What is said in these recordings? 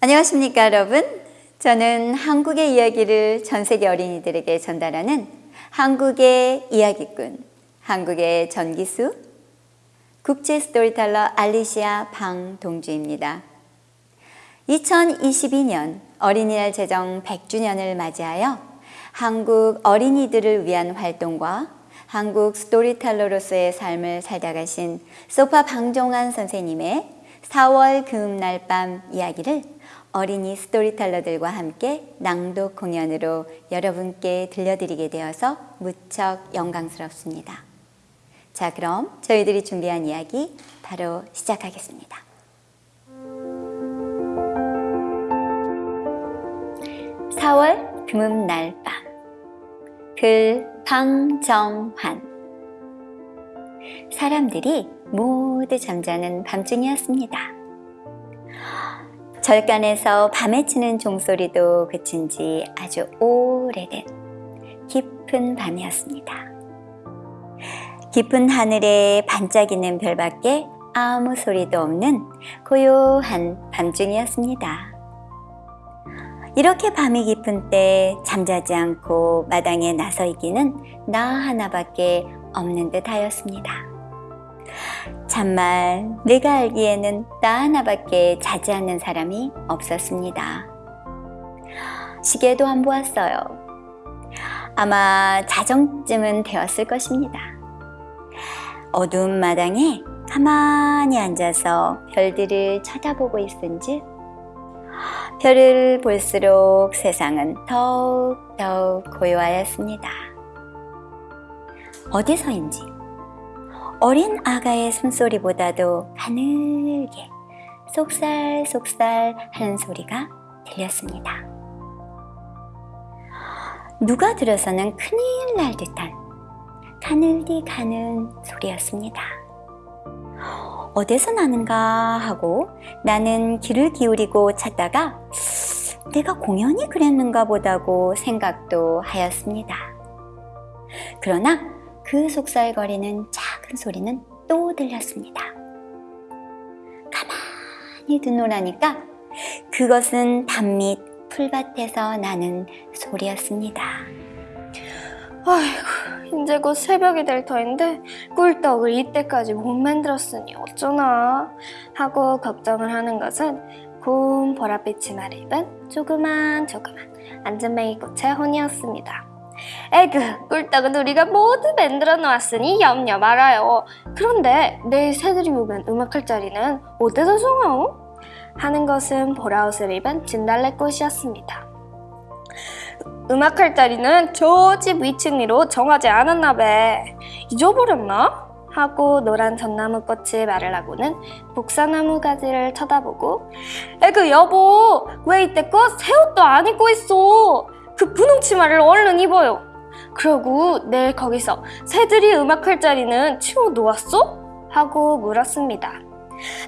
안녕하십니까 여러분. 저는 한국의 이야기를 전 세계 어린이들에게 전달하는 한국의 이야기꾼 한국의 전기수 국제 스토리텔러 알리시아 방동주입니다. 2022년 어린이날 제정 100주년을 맞이하여 한국 어린이들을 위한 활동과 한국 storyteller로서의 삶을 살다 가신 소파 방종환 선생님의 4월 금날 밤 이야기를 어린이 스토리텔러들과 함께 낭독 공연으로 여러분께 들려드리게 되어서 무척 영광스럽습니다. 자, 그럼 저희들이 준비한 이야기 바로 시작하겠습니다. 4월 금음날 밤. 글 방정환. 사람들이 모두 잠자는 밤중이었습니다. 절간에서 밤에 치는 종소리도 그친 지 아주 오래된 깊은 밤이었습니다. 깊은 하늘에 반짝이는 별밖에 아무 소리도 없는 고요한 밤중이었습니다. 이렇게 밤이 깊은 때 잠자지 않고 마당에 나서 있기는 나 하나밖에 없는 듯 하였습니다. 참말 내가 알기에는 나 하나밖에 자지 않는 사람이 없었습니다. 시계도 안 보았어요. 아마 자정쯤은 되었을 것입니다. 어두운 마당에 가만히 앉아서 별들을 쳐다보고 있은지 별을 볼수록 세상은 더욱더욱 고요하였습니다. 어디서인지 어린 아가의 숨소리보다도 가늘게 속살속살 하는 소리가 들렸습니다. 누가 들어서는 큰일 날 듯한 가늘디 가는 소리였습니다. 어디서 나는가 하고 나는 귀를 기울이고 찾다가 내가 공연히 그랬는가 보다고 생각도 하였습니다. 그러나 그 속살거리는 작 은 소리는 또 들렸습니다. 가만히 듣노라니까 그것은 밤밑 풀밭에서 나는 소리였습니다. 아이고, 이제 곧 새벽이 될 터인데 꿀떡을 이때까지 못 만들었으니 어쩌나 하고 걱정을 하는 것은 고운 보랏빛 치마를 입은 조그만 조그만 안전뱅이 꽃의 혼이었습니다. 에그, 꿀떡은 우리가 모두 만들어 놓았으니 염려 말아요. 그런데 내일 새들이 오면 음악할 자리는 어디서 정하오? 하는 것은 보라옷을 입은 진달래꽃이었습니다. 음악할 자리는 저 집 위층 위로 정하지 않았나 배. 잊어버렸나? 하고 노란 전나무꽃이 말을 하고는 복사나무 가지를 쳐다보고 에그 여보 왜 이때껏 새 옷도 안 입고 있어 그 분홍 치마를 얼른 입어요 그러고 내일 거기서 새들이 음악할 자리는 치워 놓았어? 하고 물었습니다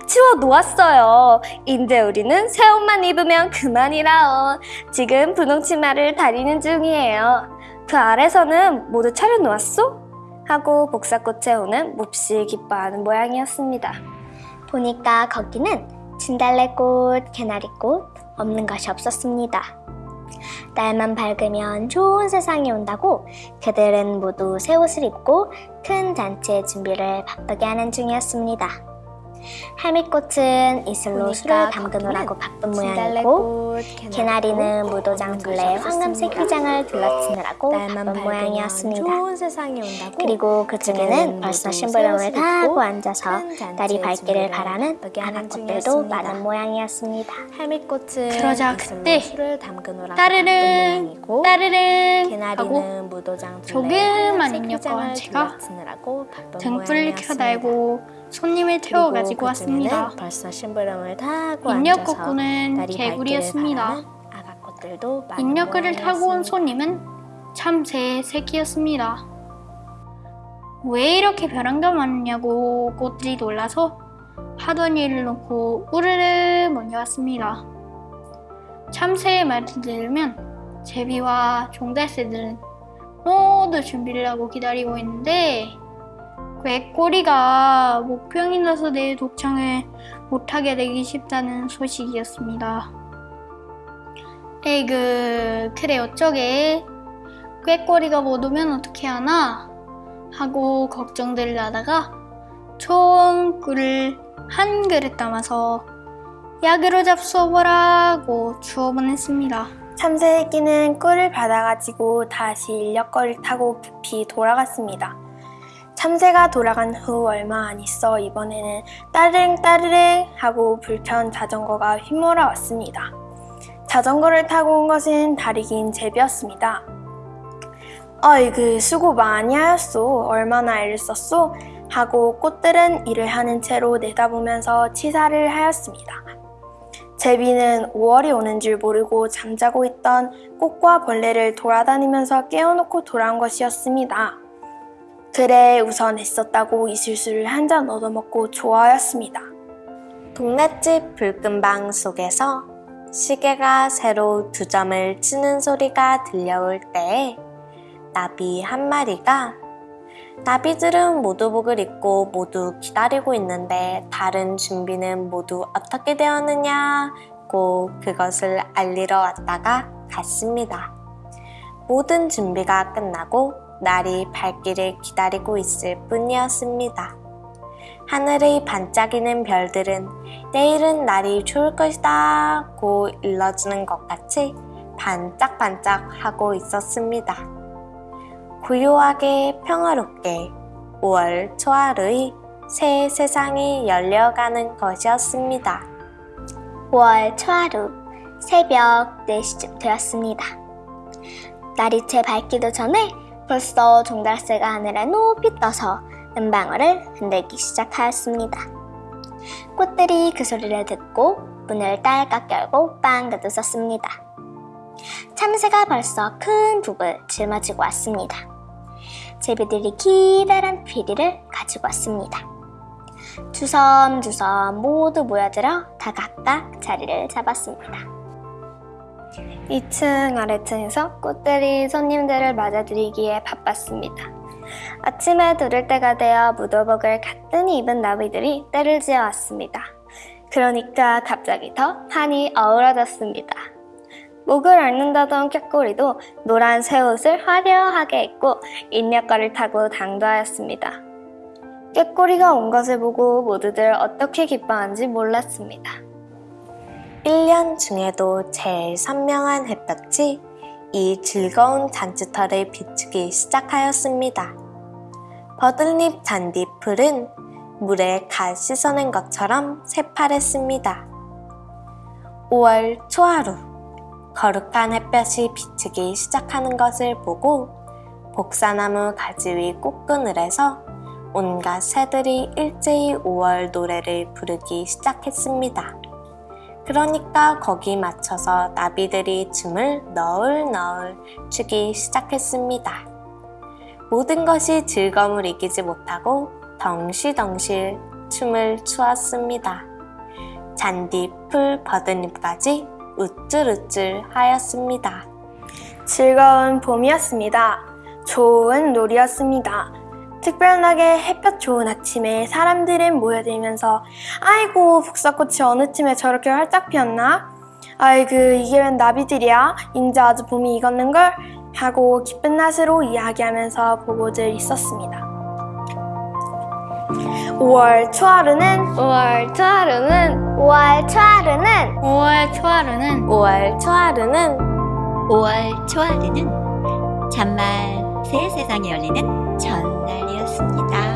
치워 놓았어요. 이제 우리는 새 옷만 입으면 그만이라오. 지금 분홍 치마를 다리는 중이에요. 그 아래서는 모두 차려 놓았소? 하고 복사꽃의 호는 몹시 기뻐하는 모양이었습니다. 보니까 거기는 진달래꽃, 개나리꽃 없는 것이 없었습니다. 날만 밝으면 좋은 세상이 온다고 그들은 모두 새 옷을 입고 큰 잔치의 준비를 바쁘게 하는 중이었습니다. 할미꽃은 이슬로 술을 담그느라고 바쁜 모양이고 개나리는 무도장 둘레 황금색 휘장을 둘러치느라고 바쁜 모양이었습니다. 좋은 세상이 온다고 그리고 그 중에는 벌써 심부름을 다 하고 앉아서 날이 밝기를 바라는 중이었습니다. 많은 모양이었습니다. 할미꽃은 그러자 이슬로 그때 술을 담그느라고 따르릉 바쁜 모양이고 따르릉 하고 개나리는 무도장 둘레 조그만 황금색 인력과 휘장을 제가 둘러치느라고 바쁜 등불을 모양이었습니다. 켜달고 손님을 그리고 태워 가지고 그 왔습니다. 벌써 심부름을 다 하고 인력 앉아서 거꾸는 날이 개구리였습니다. 아가꽃들도 인력거를 타고 온. 손님은 참새 새끼였습니다. 왜 이렇게 벼랑가 많냐고 꽃들이 놀라서 하던 일을 놓고 우르르 몰려왔습니다. 참새의 말을 들으면 제비와 종달새들은 모두 준비를 하고 기다리고 있는데 꾀꼬리가 목병이 나서 내일 독창을 못하게 되기 쉽다는 소식이었습니다. 에이그 그래 어쩌게 꾀꼬리가 못 오면 어떻게 하나 하고 걱정들을 하다가 좋은 꿀을 한 그릇 담아서 약으로 잡숴보라고 주어 보냈습니다. 참새끼는 꿀을 받아가지고 다시 인력거를 타고 급히 돌아갔습니다. 참새가 돌아간 후 얼마 안 있어 이번에는 따르릉 따르릉 하고 불편 자전거가 휘몰아 왔습니다. 자전거를 타고 온 것은 다리 긴 제비였습니다. 어이그 수고 많이 하였소. 얼마나 애를 썼소? 하고 꽃들은 일을 하는 채로 내다보면서 치사를 하였습니다. 제비는 5월이 오는 줄 모르고 잠자고 있던 꽃과 벌레를 돌아다니면서 깨워놓고 돌아온 것이었습니다. 그래 우선 애썼다고 이 술수를 한 잔 얻어먹고 좋아하였습니다. 동네집 불금방 속에서 시계가 새로 두 점을 치는 소리가 들려올 때에 나비 한 마리가 나비들은 모두 복을 입고 모두 기다리고 있는데 다른 준비는 모두 어떻게 되었느냐고 그것을 알리러 왔다가 갔습니다. 모든 준비가 끝나고 날이 밝기를 기다리고 있을 뿐이었습니다. 하늘의 반짝이는 별들은 내일은 날이 좋을 것이다 고 일러주는 것 같이 반짝반짝 하고 있었습니다. 고요하게 평화롭게 5월 초하루의 새 세상이 열려가는 것이었습니다. 5월 초하루 새벽 4시쯤 되었습니다. 날이 채 밝기도 전에 벌써 종달새가 하늘에 높이 떠서 은방울을 흔들기 시작하였습니다. 꽃들이 그 소리를 듣고 문을 딸깍 열고 빵긋 웃었습니다. 참새가 벌써 큰 북을 짊어지고 왔습니다. 제비들이 기다란 피리를 가지고 왔습니다. 주섬주섬 모두 모여들어 다 각각 자리를 잡았습니다. 2층 아래층에서 꽃들이 손님들을 맞아들이기에 바빴습니다. 아침에 두를 때가 되어 무도복을 가뜩히 입은 나비들이 때를 지어 왔습니다. 그러니까 갑자기 더 한이 어우러졌습니다. 목을 앓는다던 꾀꼬리도 노란 새 옷을 화려하게 입고 인력거를 타고 당도하였습니다. 꾀꼬리가 온 것을 보고 모두들 어떻게 기뻐하는지 몰랐습니다. 1년 중에도 제일 선명한 햇볕이 이 즐거운 잔치터를 비추기 시작하였습니다. 버들잎 잔디풀은 물에 갓 씻어낸 것처럼 새파랬습니다. 5월 초하루 거룩한 햇볕이 비추기 시작하는 것을 보고 복사나무 가지 위 꽃그늘에서 온갖 새들이 일제히 5월 노래를 부르기 시작했습니다. 그러니까 거기 맞춰서 나비들이 춤을 너울너울 추기 시작했습니다. 모든 것이 즐거움을 이기지 못하고 덩실덩실 춤을 추었습니다. 잔디, 풀, 버드잎까지 우쭐우쭐 하였습니다. 즐거운 봄이었습니다. 좋은 놀이였습니다. 특별하게 햇볕 좋은 아침에 사람들은 모여들면서 아이고 복사꽃이 어느 쯤에 저렇게 활짝 피었나? 아이고 이게 웬 나비들이야? 인제 아주 봄이 익었는걸? 하고 기쁜 낯으로 이야기하면서 보고들 있었습니다. 5월 초하루는 5월 초하루는 5월 초하루는 5월 초하루는 5월 초하루는 5월 초하루는 참말 새 세상이 열리는 전 오늘이었습니다.